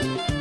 Thank you.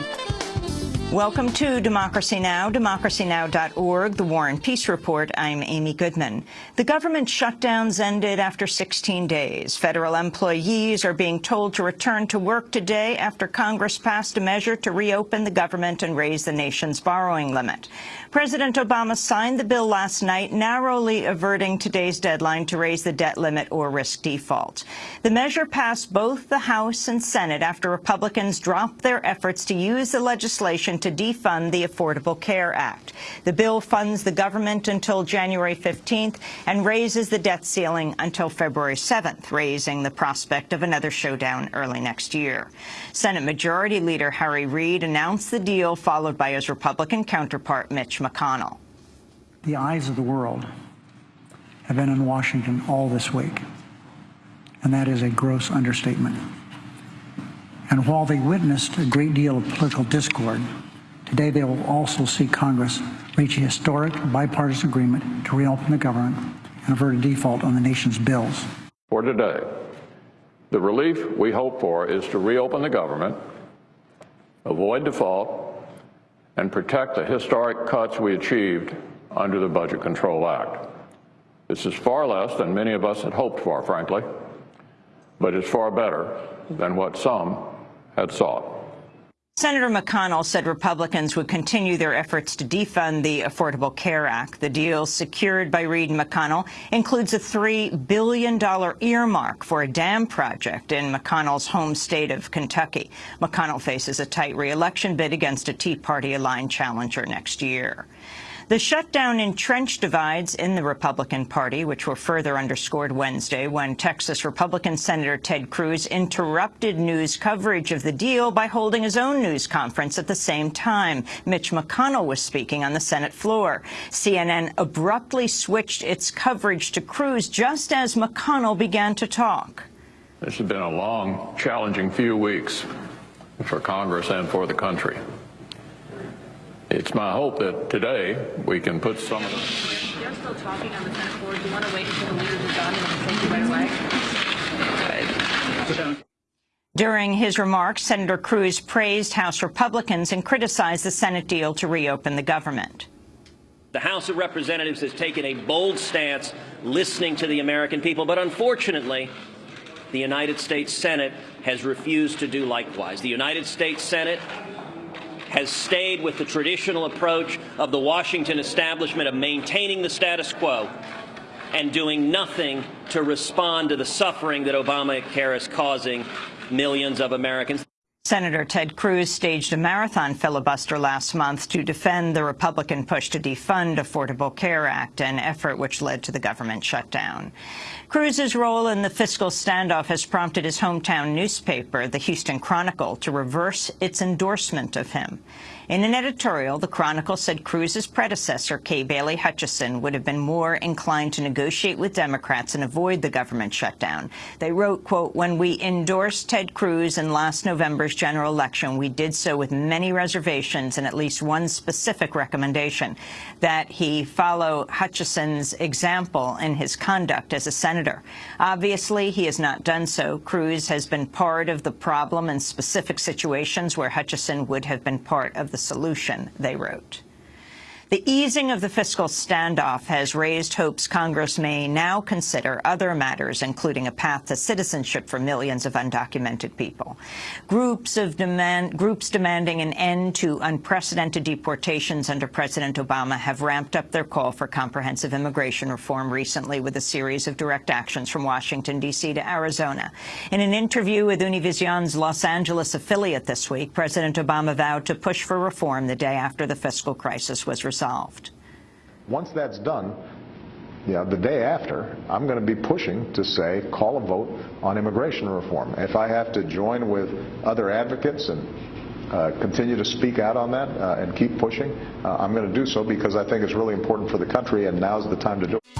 Welcome to Democracy Now!, democracynow.org, the War and Peace Report. I'm Amy Goodman. The government shutdowns ended after 16 days. Federal employees are being told to return to work today after Congress passed a measure to reopen the government and raise the nation's borrowing limit. President Obama signed the bill last night, narrowly averting today's deadline to raise the debt limit or risk default. The measure passed both the House and Senate after Republicans dropped their efforts to use the legislation to defund the Affordable Care Act. The bill funds the government until January 15th and raises the debt ceiling until February 7th, raising the prospect of another showdown early next year. Senate Majority Leader Harry Reid announced the deal, followed by his Republican counterpart Mitch McConnell. The eyes of the world have been in Washington all this week, and that is a gross understatement. And while they witnessed a great deal of political discord, today they will also see Congress reach a historic bipartisan agreement to reopen the government and avert a default on the nation's bills. For today, the relief we hope for is to reopen the government, avoid default, and protect the historic cuts we achieved under the Budget Control Act. This is far less than many of us had hoped for, frankly, but it's far better than what some had sought. Senator McConnell said Republicans would continue their efforts to defund the Affordable Care Act. The deal secured by Reid and McConnell includes a $3 billion earmark for a dam project in McConnell's home state of Kentucky. McConnell faces a tight reelection bid against a Tea Party-aligned challenger next year. The shutdown entrenched divides in the Republican Party, which were further underscored Wednesday when Texas Republican Senator Ted Cruz interrupted news coverage of the deal by holding his own news conference at the same time. Mitch McConnell was speaking on the Senate floor. CNN abruptly switched its coverage to Cruz just as McConnell began to talk. This has been a long, challenging few weeks for Congress and for the country. It's my hope that today we can put some of the... You're still talking on the Senate floor. Do you want to wait until the leaders are done and take you right away? During his remarks, Senator Cruz praised House Republicans and criticized the Senate deal to reopen the government. The House of Representatives has taken a bold stance listening to the American people, but unfortunately, the United States Senate has refused to do likewise. The United States Senate has stayed with the traditional approach of the Washington establishment of maintaining the status quo and doing nothing to respond to the suffering that Obamacare is causing millions of Americans. Senator Ted Cruz staged a marathon filibuster last month to defend the Republican push to defund Affordable Care Act, an effort which led to the government shutdown. Cruz's role in the fiscal standoff has prompted his hometown newspaper, the Houston Chronicle, to reverse its endorsement of him. In an editorial, the Chronicle said Cruz's predecessor, Kay Bailey Hutchison, would have been more inclined to negotiate with Democrats and avoid the government shutdown. They wrote, quote, when we endorsed Ted Cruz in last November's general election, we did so with many reservations and at least one specific recommendation, that he follow Hutchison's example in his conduct as a senator. Obviously, he has not done so. Cruz has been part of the problem in specific situations where Hutchison would have been part of the the solution, they wrote. The easing of the fiscal standoff has raised hopes Congress may now consider other matters, including a path to citizenship for millions of undocumented people. Groups of demand, groups demanding an end to unprecedented deportations under President Obama have ramped up their call for comprehensive immigration reform recently with a series of direct actions from Washington, D.C. to Arizona. In an interview with Univision's Los Angeles affiliate this week, President Obama vowed to push for reform the day after the fiscal crisis was resolved resolved. Once that's done, yeah, the day after, I'm going to be pushing to say, call a vote on immigration reform. If I have to join with other advocates and uh, continue to speak out on that uh, and keep pushing, uh, I'm going to do so because I think it's really important for the country and now's the time to do it.